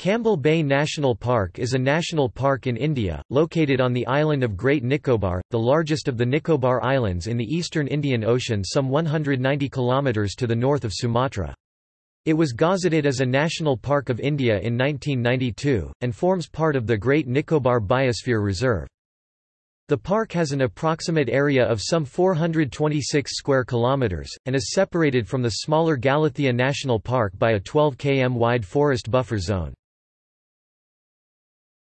Campbell Bay National Park is a national park in India, located on the island of Great Nicobar, the largest of the Nicobar Islands in the eastern Indian Ocean some 190 kilometers to the north of Sumatra. It was gazetted as a National Park of India in 1992, and forms part of the Great Nicobar Biosphere Reserve. The park has an approximate area of some 426 square kilometers and is separated from the smaller Galathea National Park by a 12 km wide forest buffer zone.